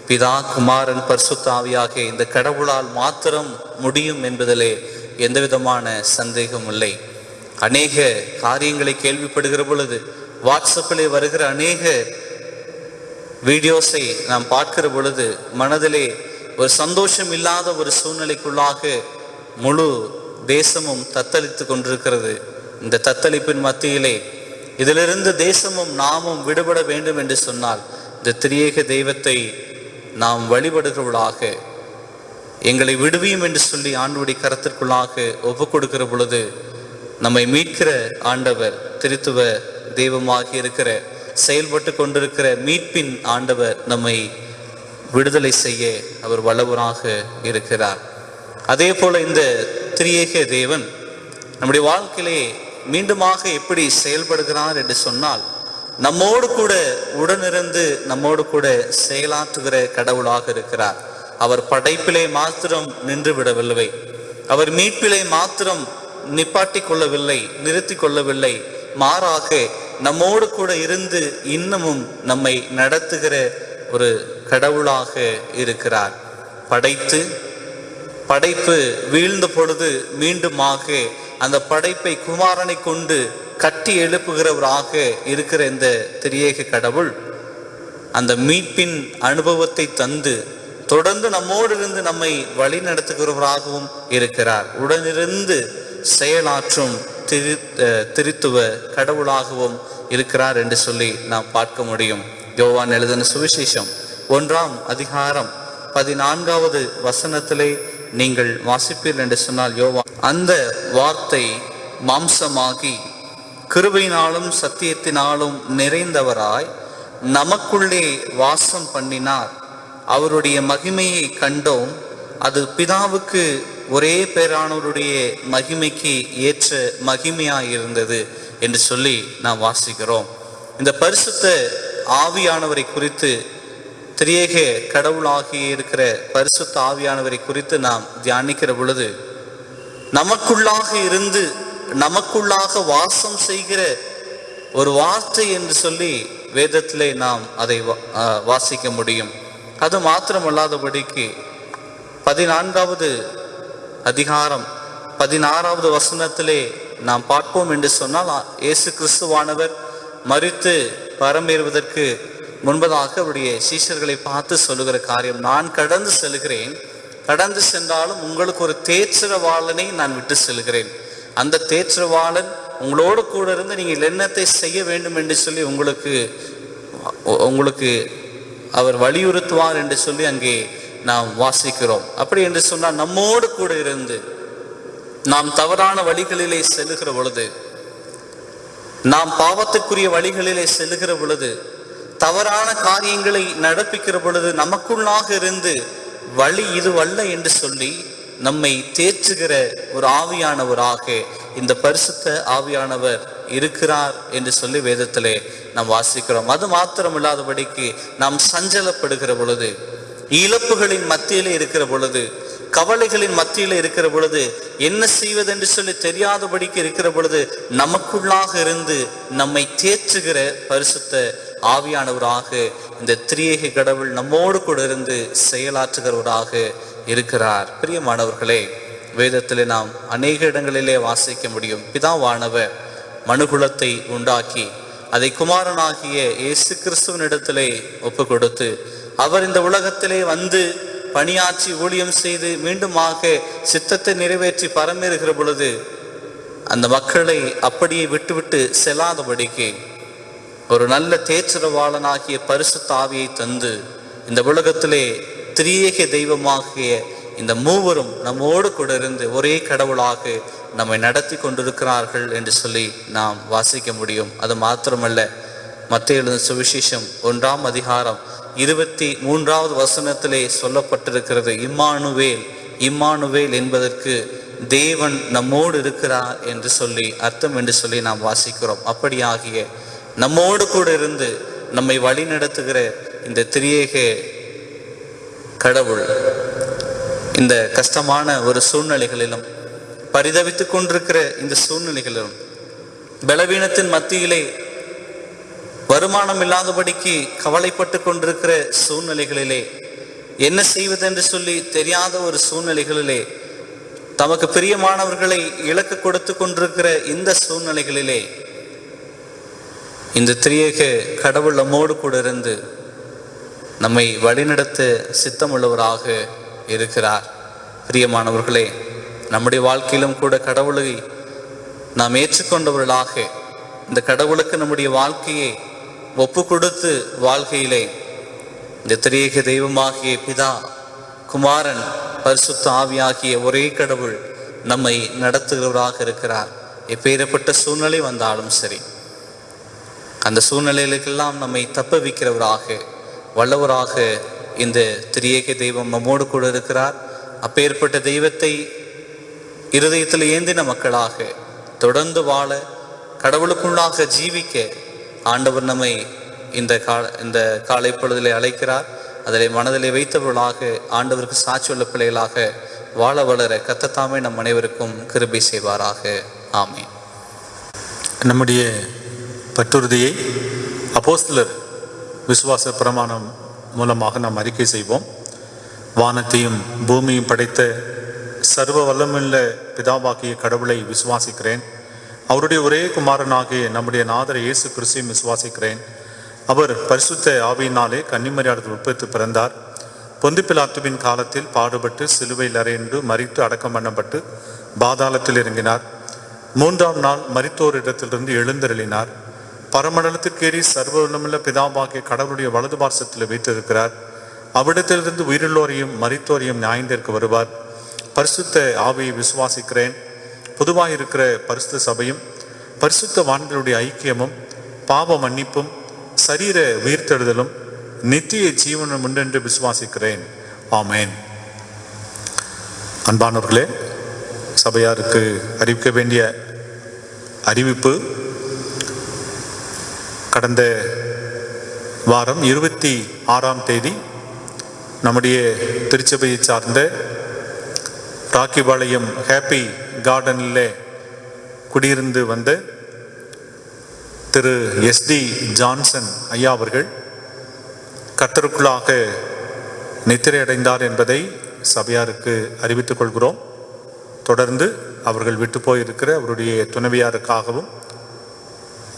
பிதா குமாரன் பர்சுத்தாவியாகிய இந்த கடவுளால் மாத்திரம் முடியும் என்பதிலே எந்த விதமான சந்தேகம் இல்லை. அநேக காரியங்களை கேள்விப்படுகிற பொழுது வாட்ஸ்அப்பிலே வருகிற அநேக வீடியோஸை நாம் பார்க்கிற பொழுது மனதிலே ஒரு சந்தோஷம் இல்லாத ஒரு சூழ்நிலைக்குள்ளாக முழு தேசமும் தத்தளித்து கொண்டிருக்கிறது. இந்த தத்தளிப்பின் மத்தியிலே இதிலிருந்து தேசமும் நாமும் விடுபட வேண்டும் என்று சொன்னால் இந்த திரியேக தெய்வத்தை நாம் வழிபடுகிறவளாக எங்களை விடுவியும் என்று சொல்லி ஆண்டுடைய கரத்திற்குள்ளாக ஒப்பு கொடுக்கிற பொழுது நம்மை மீட்கிற ஆண்டவர் திருத்துவ தெய்வமாகி இருக்கிற செயல்பட்டு கொண்டிருக்கிற மீட்பின் ஆண்டவர் நம்மை விடுதலை செய்ய அவர் வல்லவராக இருக்கிறார். அதே போல இந்த திரியேக தேவன் நம்முடைய வாழ்க்கையிலே மீண்டுமாக எப்படி செயல்படுகிறார் என்று சொன்னால் நம்மோடு கூட உடனிருந்து நம்மோடு கூட செயலாற்றுகிற கடவுளாக இருக்கிறார். அவர் படைப்பிலே மாத்திரம் நின்று விடவில்லை. அவர் மீட்பிலே மாத்திரம் நிப்பாட்டி கொள்ளவில்லை நிறுத்தி கொள்ளவில்லை. மாறாக நம்மோடு கூட இருந்து இன்னமும் நம்மை நடத்துகிற ஒரு கடவுளாக இருக்கிறார். படைத்து படைப்பு வீழ்ந்த பொழுது மீண்டுமாக அந்த படைப்பை குமாரனை கொண்டு கட்டி எழுப்புகிறவராக இருக்கிற இந்த திரியேக கடவுள் அந்த மீட்பின் அனுபவத்தை தந்து தொடர்ந்து நம்மோடு இருந்து நம்மை வழி நடத்துகிறவராகவும் இருக்கிறார். உடனிருந்து செயலாற்றும் திரு அஹ் திருத்துவ கடவுளாகவும் இருக்கிறார் என்று சொல்லி நாம் பார்க்க முடியும். யோவான் எழுதின சுவிசேஷம் ஒன்றாம் அதிகாரம் பதினான்காவது வசனத்திலே நீங்கள் வாசிப்பீர் என்று சொன்னால் யோவான் அந்த வார்த்தை மாம்சமாகி கிருபையினாலும் சத்தியத்தினாலும் நிறைந்தவராய் நமக்குள்ளே வாசம் பண்ணினார். அவருடைய மகிமையை கண்டோம். அது பிதாவுக்கு ஒரே பேரானவருடைய மகிமைக்கு ஏற்ற மகிமையாக இருந்தது என்று சொல்லி நாம் வாசிக்கிறோம். இந்த பரிசுத்த ஆவியானவரை குறித்து திரியேக கடவுளாகி இருக்கிற பரிசுத்த ஆவியானவரை குறித்து நாம் தியானிக்கிற பொழுது நமக்குள்ளாக இருந்து நமக்குள்ளாக வாசம் செய்கிற ஒரு வார்த்தை என்று சொல்லி வேதத்திலே நாம் அதை வா- வாசிக்க முடியும். அது மாத்திரமல்லாதபடிக்கு பதினான்காவது அதிகாரம் பதினாறாவது வசனத்திலே நாம் பார்ப்போம் என்று சொன்னால் இயேசு கிறிஸ்துவானவர் மறித்து பரமேறுவதற்கு முன்பதாக அவருடைய சீஷர்களை பார்த்து சொல்லுகிற காரியம் நான் கடந்து செல்கிறேன். கடந்து சென்றாலும் உங்களுக்கு ஒரு தேற்றவாளனை நான் விட்டு செல்கிறேன். அந்த தேற்றவாளன் உங்களோடு கூட இருந்து நீங்கள் என்னத்தை செய்ய வேண்டும் என்று சொல்லி உங்களுக்கு உங்களுக்கு அவர் வலியுறுத்துவார் என்று சொல்லி அங்கே நாம் வாசிக்கிறோம். அப்படி என்று சொன்னால் நம்மோடு கூட இருந்து நாம் தவறான வழிகளிலே செல்லுகிற பொழுது நாம் பாவத்துக்குரிய வழிகளிலே செல்லுகிற பொழுது தவறான காரியங்களை நடப்பிக்கிற பொழுது நமக்குள்ளாக இருந்து வழி இதுவல்ல என்று சொல்லி நம்மை தேற்றுகிற ஒரு ஆவியானவராக இந்த பரிசுத்த ஆவியானவர் இருக்கிறார் என்று சொல்லி வேதத்திலே நாம் வாசிக்கிறோம். அது மாத்திரமில்லாதபடிக்கு நாம் சஞ்சலப்படுகிற பொழுது இழப்புகளின் மத்தியிலே இருக்கிற பொழுது கவலைகளின் மத்தியில இருக்கிற பொழுது என்ன செய்வதென்று சொல்லி தெரியாதபடிக்கு இருக்கிற பொழுது நமக்குள்ளாக இருந்து நம்மை தேற்றுகிற பரிசுத்த ஆவியானவராக இந்த திரியேக கடவுள் நம்மோடு கூட இருந்து செயலாற்றுகிறவராக இருக்கிறார். பிரியமானவர்களே வேதத்திலே நாம் அநேக இடங்களிலே வாசிக்க முடியும். பிதாவானவர் மனுகுலத்தை உண்டாக்கி அதை குமாரனாகிய இயேசு கிறிஸ்துவனிடத்திலே ஒப்பு கொடுத்து அவர் இந்த உலகத்திலே வந்து பணியாற்றி ஊழியம் செய்து மீண்டுமாக சித்தத்தை நிறைவேற்றி பரமேறுகிற பொழுது அந்த மக்களை அப்படியே விட்டுவிட்டு செல்லாதபடிக்கு ஒரு நல்ல தேற்றரவாளனாகிய பரிசு தாவியை தந்து இந்த உலகத்திலே திரியேக தெய்வமாகிய இந்த மூவரும் நம்மோடு கூட இருந்து ஒரே கடவுளாக நம்மை நடத்தி கொண்டிருக்கிறார்கள் என்று சொல்லி நாம் வாசிக்க முடியும். அது மாத்திரமல்ல மத்திய எழுந்த சுவிசேஷம் ஒன்றாம் அதிகாரம் இருபத்தி மூன்றாவது வசனத்திலே சொல்லப்பட்டிருக்கிறது இம்மானுவேல் இம்மானுவேல் என்பதற்கு தேவன் நம்மோடு இருக்கிறார் என்று சொல்லி அர்த்தம் என்று சொல்லி நாம் வாசிக்கிறோம். அப்படியாகிய நம்மோடு கூட இருந்து நம்மை வழி நடத்துகிற இந்த திரியேக கடவுள் இந்த கஷ்டமான ஒரு சூழ்நிலைகளிலும் பரிதவித்துக் கொண்டிருக்கிற இந்த சூழ்நிலைகளிலும் பலவீனத்தின் மத்தியிலே வருமானம் இல்லாதபடிக்கு கவலைப்பட்டு கொண்டிருக்கிற சூழ்நிலைகளிலே என்ன செய்வது என்று சொல்லி தெரியாத ஒரு சூழ்நிலைகளிலே தமக்கு பிரியமானவர்களை இலக்கு கொடுத்து கொண்டிருக்கிற இந்த சூழ்நிலைகளிலே இந்த திரியேக கடவுள் நம்மோடு கூட இருந்து நம்மை வழிநடத்த சித்தமுள்ளவராக இருக்கிறார். பிரியமானவர்களே நம்முடைய வாழ்க்கையிலும் கூட கடவுளை நாம் ஏற்றுக்கொண்டவர்களாக இந்த கடவுளுக்கு நம்முடைய வாழ்க்கையை ஒப்பு கொடுத்து வாழ்க்கையிலே இந்த திரியேக தெய்வமாகிய பிதா குமாரன் பரிசுத்த ஆவியாகிய ஒரே கடவுள் நம்மை நடத்துகிறவராக இருக்கிறார். எப்பேறப்பட்ட சூழ்நிலை வந்தாலும் சரி அந்த சூழ்நிலைகளுக்கெல்லாம் நம்மை தப்ப வைக்கிறவராக வல்லவராக இந்த திரியேக தெய்வம் நம்மோடு கூட இருக்கிறார். அப்பேற்பட்ட தெய்வத்தை இருதயத்தில் ஏந்தின மக்களாக தொடர்ந்து வாழ கடவுளுக்குள்ளாக ஜீவிக்க ஆண்டவர் நம்மை இந்த கா இந்த காலை பொழுதிலே அழைக்கிறார். அதிலே மனதிலே வைத்தவர்களாக ஆண்டவருக்கு சாட்சியுள்ள பிள்ளைகளாக வாழ வளர கத்தத்தாமே நம் அனைவருக்கும் கிருபை செய்வாராக. ஆமே நம்முடைய பற்றுறுதியை அப்போஸ்தலர் விசுவாச பிரமாணம் மூலமாக நாம் அறிக்கை செய்வோம். வானத்தையும் பூமியும் படைத்த சர்வ வல்லமுள்ள பிதாவாக்கிய கடவுளை விசுவாசிக்கிறேன். அவருடைய ஒரே குமாரனாகிய நம்முடைய நாதர் இயேசு கிறிஸ்தையும் விசுவாசிக்கிறேன். அவர் பரிசுத்த ஆவியினாலே கன்னிமரியாதத்தில் உட்பட்டு பிறந்தார். பொந்து பிலாத்துவின் காலத்தில் பாடுபட்டு சிலுவையில் அறையுண்டு மறித்து அடக்கம் பண்ணப்பட்டு பாதாளத்தில் இறங்கினார். மூன்றாம் நாள் மரித்தோரிடத்திலிருந்து எழுந்தருளினார். பரமண்டலத்திற்கேறி சர்வ உள்ளமுள்ள பிதாவாகிய கடவுளுடைய வலது பார்சத்தில் வைத்திருக்கிறார். அவ்விடத்திலிருந்து உயிருள்ளோரையும் மரித்தோரையும் நியாயந்திற்கு வருவார். பரிசுத்த ஆவியை விசுவாசிக்கிறேன். பொதுவாக இருக்கிற பரிசுத்த சபையும் பரிசுத்த வான்களுடைய ஐக்கியமும் பாவ மன்னிப்பும் சரீர உயிர்த்தெழுதலும் நித்திய ஜீவனம் உண்டென்று விசுவாசிக்கிறேன். ஆமேன். அன்பானவர்களே சபையாருக்கு அறிவிக்க வேண்டிய அறிவிப்பு கடந்த வாரம் இருபத்தி ஆறாம் தேதி நம்முடைய திருச்சபையை சார்ந்த ராக்கிபாளையம் ஹாப்பி கார்டனில் குடியிருந்து வந்த திரு எஸ்டி ஜான்சன் ஐயா அவர்கள் கத்தருக்குள்ளாக நித்திரை அடைந்தார் என்பதை சபையாருக்கு அறிவித்துக் கொள்கிறோம். தொடர்ந்து அவர்கள் விட்டு போயிருக்கிற அவருடைய துணைவியாருக்காகவும்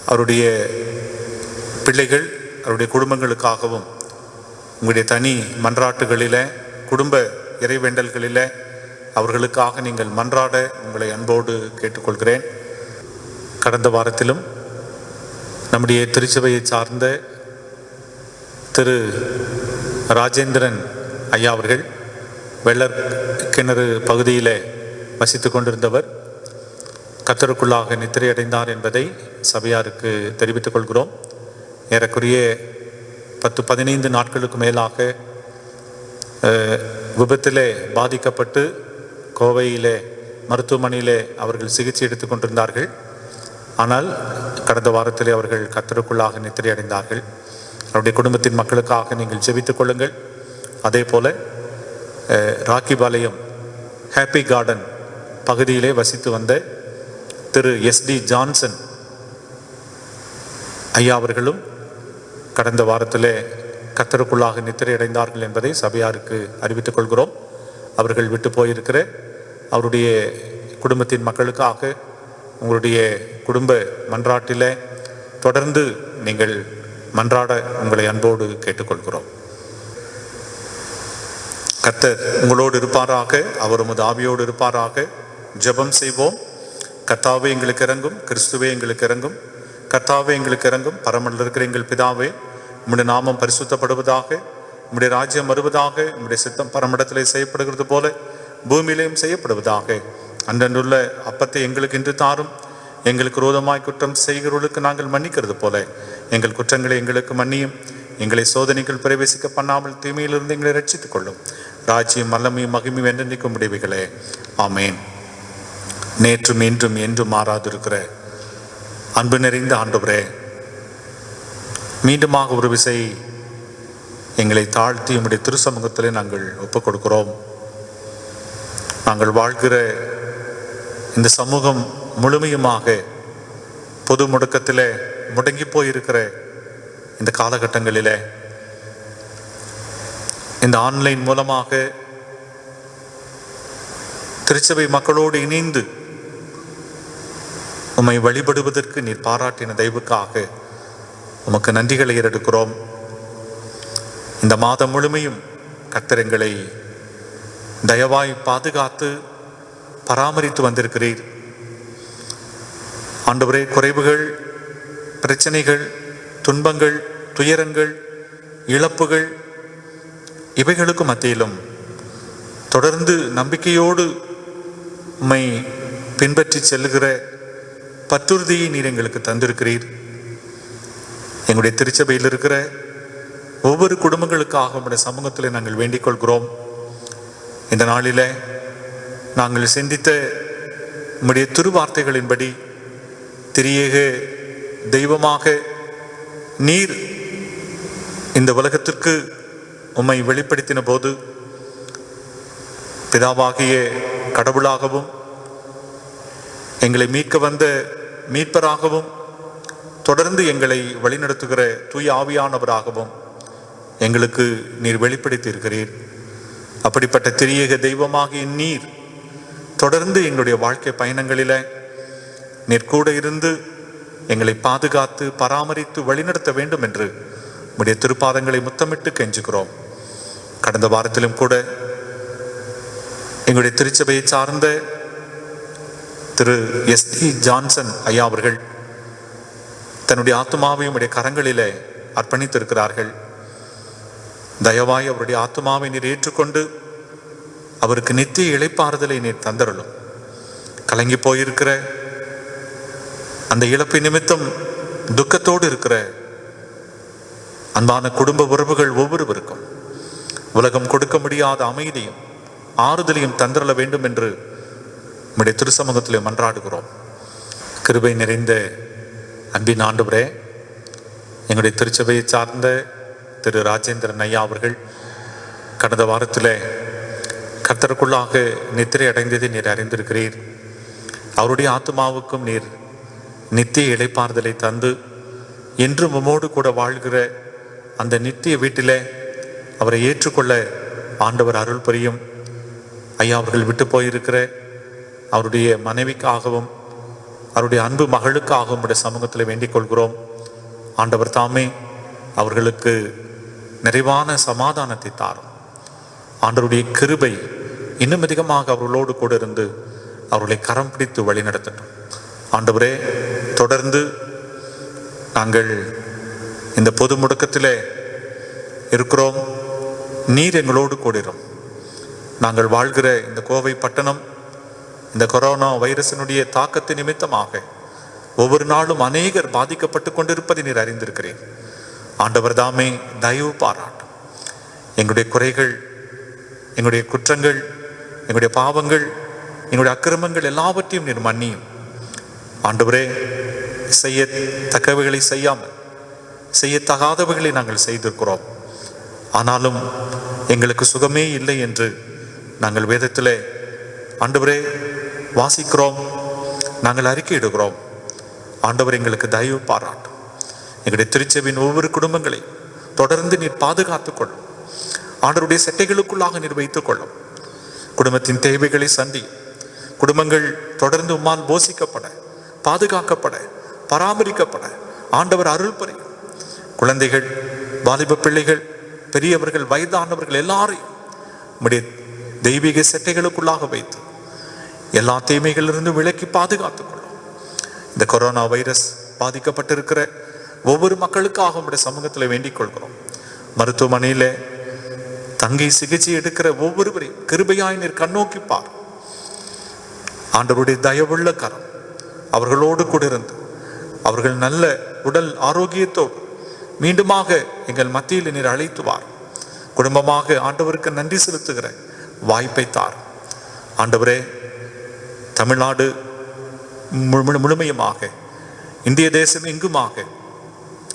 அவருடைய பிள்ளைகள் அவருடைய குடும்பங்களுக்காகவும் உங்களுடைய தனி மன்றாட்டுகளில் குடும்ப இறைவேண்டல்களில் அவர்களுக்காக நீங்கள் மன்றாட உங்களை அன்போடு கேட்டுக்கொள்கிறேன். கடந்த வாரத்திலும் நம்முடைய திருச்சபையை சார்ந்த திரு ராஜேந்திரன் ஐயா அவர்கள் வெள்ளர் கிணறு பகுதியில் வசித்து கொண்டிருந்தவர் கத்தருக்குள்ளாக நித்திரையடைந்தார் என்பதை சபையாருக்கு தெரிவித்துக் கொள்கிறோம். ஏறக்குறைய பத்து பதினைந்து நாட்களுக்கு மேலாக விபத்திலே பாதிக்கப்பட்டு கோவையிலே மருத்துவமனையிலே அவர்கள் சிகிச்சை எடுத்துக் கொண்டிருந்தார்கள். ஆனால் கடந்த வாரத்திலே அவர்கள் கத்தருக்குள்ளாக நித்திரை அடைந்தார்கள் அவருடைய குடும்பத்தின் மக்களுக்காக நீங்கள் ஜெபித்துக் கொள்ளுங்கள். அதே போல ராக்கிபாளையம் ஹாப்பி கார்டன் பகுதியிலே வசித்து வந்த திரு எஸ்டி ஜான்சன் ஐயா அவர்களும் கடந்த வாரத்திலே கத்தருக்குள்ளாக நித்திரை அடைந்தார்கள் என்பதை சபையாருக்கு அறிவித்துக் கொள்கிறோம். அவர்கள் விட்டு போயிருக்கிற அவருடைய குடும்பத்தின் மக்களுக்காக உங்களுடைய குடும்ப மன்றாட்டில் தொடர்ந்து நீங்கள் மன்றாட உங்களை அன்போடு கேட்டுக்கொள்கிறோம். கர்த்தர் உங்களோடு இருப்பாராக அவர் உமது ஆவியோடு இருப்பாராக. ஜெபம் செய்வோம். கர்த்தாவே எங்களுக்கு இறங்கும். கிறிஸ்துவே எங்களுக்கு இறங்கும். கர்த்தாவே எங்களுக்கு இறங்கும். பரமல்ல இருக்கிற எங்கள் பிதாவே உம்முடைய நாமம் பரிசுத்தப்படுவதாக. உம்முடைய ராஜ்யம் வருவதாக உம்முடைய சித்தம் பரமடத்திலே செய்யப்படுகிறது போல பூமியிலையும் செய்யப்படுவதாக. அன்றன்றுள்ள அப்பத்தை எங்களுக்கு இன்று தாரும். எங்களுக்கு ரோதமாய் குற்றம் செய்கிறவர்களுக்கு நாங்கள் மன்னிக்கிறது போல. எங்கள் குற்றங்களை எங்களுக்கு மன்னியும். எங்களை சோதனைகள் பிரவேசிக்க பண்ணாமல் தீமையிலிருந்து எங்களை ரட்சித்துக் கொள்ளும். ராஜ்யம் வல்லமையும் மகிமையும் என்றென்றைக்கும் முடிவுகளே ஆமேன். நேற்றும் இன்றும் என்றும் மாறாதிருக்கிற அன்பு நிறைந்த ஆண்டவரே மீண்டுமாக ஒரு விசை எங்களை தாழ்த்தி உம்முடைய திருசமூகத்திலே நாங்கள் ஒப்புக் கொடுக்கிறோம் நாங்கள் வாழ்கிற இந்த சமூகம் முழுமையுமாக பொது முடக்கத்திலே முடங்கி போயிருக்கிற இந்த காலகட்டங்களிலே இந்த ஆன்லைன் மூலமாக திருச்சபை மக்களோடு இணைந்து உம்மை வழிபடுவதற்கு நீர் பாராட்டின தெய்வுக்காக உமக்கு நன்றிகளை ஏறெடுக்கிறோம். இந்த மாதம் முழுமையும் கத்திரங்களை தயவாய் பாதுகாத்து பராமரித்து வந்திருக்கிறீர். ஆண்டவரே குறைவுகள் பிரச்சனைகள் துன்பங்கள் துயரங்கள் இழப்புகள் இவைகளுக்கு மத்தியிலும் தொடர்ந்து நம்பிக்கையோடு உம்மை பின்பற்றி செல்லுகிற பற்றுறுதியை நீர் எங்களுக்கு தந்திருக்கிறீர். எங்களுடைய திருச்சபையில் இருக்கிற ஒவ்வொரு குடும்பங்களுக்காக நம்முடைய சமூகத்தில் நாங்கள் வேண்டிக் கொள்கிறோம் இந்த நாளிலே நாங்கள் சிந்தித்த உம்முடைய திருவார்த்தைகளின்படி திரியேக தெய்வமாக நீர் இந்த உலகத்திற்கு உம்மை வெளிப்படுத்தின போது பிதாவாகிய கடவுளாகவும் எங்களை மீட்க வந்த மீட்பராகவும் தொடர்ந்து எங்களை வழிநடத்துகிற தூய் ஆவியானவராகவும் எங்களுக்கு நீர் வெளிப்படுத்தியிருக்கிறீர். அப்படிப்பட்ட திரியக தெய்வமாகிய நீர் தொடர்ந்து எங்களுடைய வாழ்க்கை பயணங்களில் நீர் கூட இருந்து எங்களை பாதுகாத்து பராமரித்து வழிநடத்த வேண்டும் என்று உடைய திருப்பாதங்களை முத்தமிட்டு கெஞ்சுகிறோம். கடந்த வாரத்திலும் கூட எங்களுடைய திருச்சபையை சார்ந்த திரு எஸ் டி ஜான்சன் ஐயா அவர்கள் தன்னுடைய ஆத்மாவையும் உடைய கரங்களிலே அர்ப்பணித்திருக்கிறார்கள். தயவாய் அவருடைய ஆத்மாவை நீர் ஏற்றுக்கொண்டு அவருக்கு நித்திய இழைப்பாறுதலை நீர் தந்தரலும் கலங்கி போயிருக்கிற அந்த இழப்பு நிமித்தம் துக்கத்தோடு இருக்கிற அன்பான குடும்ப உறவுகள் ஒவ்வொருவருக்கும் உலகம் கொடுக்க முடியாத அமைதியும் ஆறுதலையும் தந்திரல வேண்டும் என்று நம்முடைய திருசமூகத்திலே மன்றாடுகிறோம். கிருபை நிறைந்த அன்பின் ஆண்டவரே எங்களுடைய திருச்சபையை சார்ந்த திரு ராஜேந்திரன் ஐயா அவர்கள் கடந்த வாரத்தில் கர்த்தருக்குள்ளாக நித்திரை அடைந்ததை நீர் அறிந்திருக்கிறீர். அவருடைய ஆத்மாவுக்கும் நீர் நித்திய இளைப்பாறுதலை தந்து என்றும் உமோடு கூட வாழ்கிற அந்த நித்திய வீட்டிலே அவரை ஏற்றுக்கொள்ள ஆண்டவர் அருள் புரியும். ஐயா அவர்கள் விட்டு போயிருக்கிற அவருடைய மனைவிக்காகவும் அவருடைய அன்பு மகளுக்காகவும் உடைய சமூகத்தில் வேண்டிக் கொள்கிறோம். ஆண்டவர் தாமே அவர்களுக்கு நிறைவான சமாதானத்தை தாரும். ஆண்டவருடைய கிருபை இன்னும் அதிகமாக அவர்களோடு கூட இருந்து அவர்களை கரம் பிடித்து வழிநடத்தட்டும் ஆண்டவரே தொடர்ந்து நாங்கள் இந்த பொது முடக்கத்திலே இருக்கிறோம். நீர் எங்களோடு கூடிரும் நாங்கள் வாழ்கிற இந்த கோவை பட்டணம் இந்த கொரோனா வைரஸினுடைய தாக்கத்தின் நிமித்தமாக ஒவ்வொரு நாளும் அநேகர் பாதிக்கப்பட்டு கொண்டிருப்பதை நீர் அறிந்திருக்கிறேன் ஆண்டவர் தாமே தயவு பாராட்டும். எங்களுடைய குறைகள் எங்களுடைய குற்றங்கள் எங்களுடைய பாவங்கள் எங்களுடைய அக்கிரமங்கள் எல்லாவற்றையும் நீர் மன்னியும். ஆண்டவரே செய்ய தக்கவைகளை செய்யாமல் செய்யத்தகாதவைகளை நாங்கள் செய்திருக்கிறோம். ஆனாலும் எங்களுக்கு சுகமே இல்லை என்று நாங்கள் வேதத்திலே ஆண்டவரே வாசிக்கிறோம் நாங்கள் அறிக்கையிடுகிறோம். ஆண்டவர் எங்களுக்கு தயவு பாராட்டும். எங்களுடைய திருச்செவின் ஒவ்வொரு குடும்பங்களையும் தொடர்ந்து நீர் பாதுகாத்துக் கொள்ளும் ஆண்டருடைய செட்டைகளுக்குள்ளாக நீர் வைத்துக் கொள்ளும். குடும்பத்தின் தேவைகளை சந்தி குடும்பங்கள் தொடர்ந்து உம்மால் போசிக்கப்பட பாதுகாக்கப்பட பராமரிக்கப்பட. ஆண்டவர் அருள் புரியும். குழந்தைகள் வாலிப பிள்ளைகள் பெரியவர்கள் வயதானவர்கள் எல்லாரையும் நம்முடைய தெய்வீக செட்டைகளுக்குள்ளாக வைத்து எல்லா தீமைகளிலிருந்தும் விலக்கி பாதுகாத்துக் கொள்ளும். இந்த கொரோனா வைரஸ் பாதிக்கப்பட்டிருக்கிற ஒவ்வொரு மக்களுக்காக உங்களுடைய சமூகத்தில் வேண்டிக் கொள்கிறோம். மருத்துவமனையில தங்கி சிகிச்சை எடுக்கிற ஒவ்வொருவரையும் கிருபையாய் நீர் கண்ணோக்கி பார். ஆண்டவருடைய தயவுள்ள கரம் அவர்களோடு கூட இருந்து அவர்கள் நல்ல உடல் ஆரோக்கியத்தோடு மீண்டுமாக எங்கள் மத்தியில் நீர் அழைத்துவார் குடும்பமாக ஆண்டவருக்கு நன்றி செலுத்துகிற வாய்ப்பை தார். ஆண்டவரே தமிழ்நாடு முழு- முழுமையுமாக இந்திய தேசம் எங்குமாக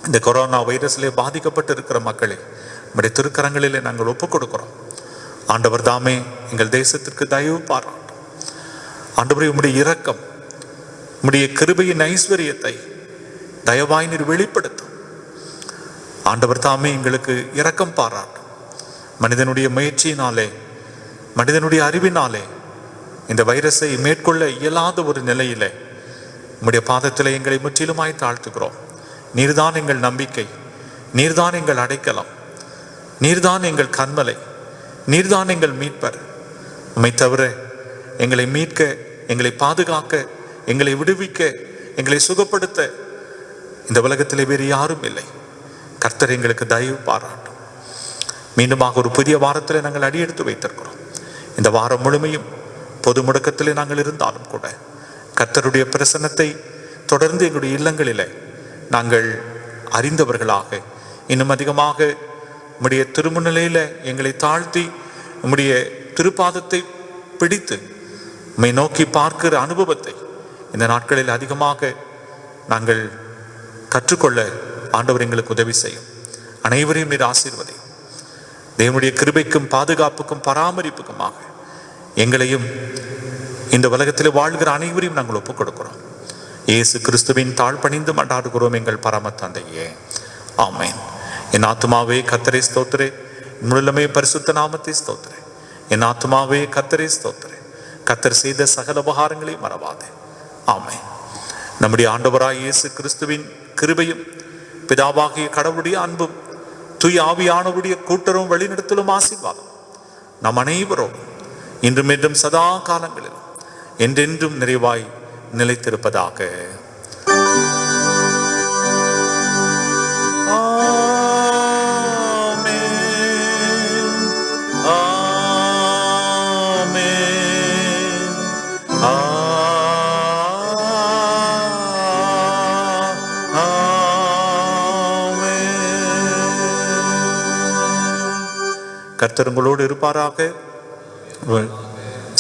இந்த கொரோனா வைரஸில் பாதிக்கப்பட்டு இருக்கிற மக்களை நம்முடைய திருக்கரங்களிலே நாங்கள் ஒப்புக் கொடுக்கிறோம் ஆண்டவர் தாமே எங்கள் தேசத்திற்கு தயவு பாராட்டும் ஆண்டவரே உம்முடைய இரக்கம் உம்முடைய கிருபையின் ஐஸ்வர்யத்தை தயவாய் நீர் வெளிப்படுத்தும். ஆண்டவர் தாமே எங்களுக்கு இரக்கம் பாராட்டும் மனிதனுடைய முயற்சியினாலே மனிதனுடைய அறிவினாலே இந்த வைரஸை மேற்கொள்ள இயலாத ஒரு நிலையிலே உம்முடைய பாதத்தில் எங்களை முற்றிலுமாய் தாழ்த்துகிறோம். நீர்தான் எங்கள் நம்பிக்கை. நீர்தான் எங்கள் அடைக்கலாம். நீர்தான் எங்கள் கண்மலை. நீர்தான் எங்கள் மீட்பர். உண்மை தவிர எங்களை மீட்க எங்களை பாதுகாக்க எங்களை விடுவிக்க எங்களை சுகப்படுத்த இந்த உலகத்திலே வேறு யாரும் இல்லை. கர்த்தர் எங்களுக்கு தயவு பாராட்டும். மீண்டுமாக ஒரு புதிய வாரத்தில் நாங்கள் அடியெடுத்து வைத்திருக்கிறோம். இந்த வாரம் முழுமையும் பொது முடக்கத்தில் நாங்கள் இருந்தாலும் கூட கர்த்தருடைய பிரசன்னத்தை தொடர்ந்து எங்களுடைய இல்லங்களிலே நாங்கள் அறிந்தவர்களாக. இன்னும் அதிகமாக உம்முடைய திருமுநிலையில் எங்களை தாழ்த்தி உம்முடைய திருப்பாதத்தை பிடித்து உம்மை நோக்கி பார்க்கிற அனுபவத்தை இந்த நாட்களில் அதிகமாக நாங்கள் கற்றுக்கொள்ள ஆண்டவர் எங்களுக்கு உதவி செய்யும். அனைவரையும் நீர் ஆசீர்வதையும் தேவனுடைய கிருபைக்கும் பாதுகாப்புக்கும் பராமரிப்புக்குமாக எங்களையும் இந்த உலகத்தில் வாழ்கிற அனைவரையும் நாங்கள் ஒப்புக் கொடுக்கிறோம் இயேசு கிறிஸ்துவின் தாழ் பணிந்து மண்டாடுகிறோம் எங்கள் பரம தந்தையே. ஆமேன். என் ஆத்மாவே கத்தரை ஸ்தோத்திரே. முழுமே பரிசுத்த நாமத்தை ஸ்தோத்திரே. என் ஆத்மாவே கத்தரை ஸ்தோத்திரே. கத்தர் செய்த சகல உபகாரங்களையும் மறவாதே. ஆமை நம்முடைய ஆண்டவராய் இயேசு கிறிஸ்துவின் கிருபையும் பிதாவாகிய கடவுளுடைய அன்பும் தூய் ஆவியானவருடைய கூட்டரும் வழிநடத்தலும் ஆசீர்வாதம் நம் அனைவரும் இன்றும் என்றும் சதா காலங்களிலும் என்றென்றும் நிறைவாய் நிலைத்திருப்பதாக. கர்த்தருங்களோடு இருப்பாராக.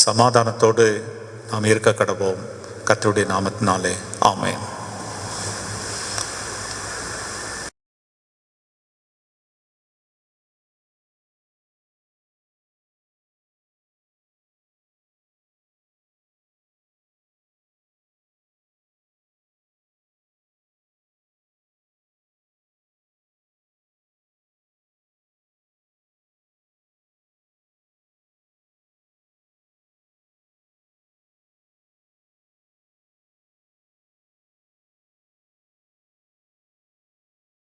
சமாதானத்தோடு நாம் இருக்க கடவோம். கத்தருடைய நாமத்தினாலே ஆமேன்.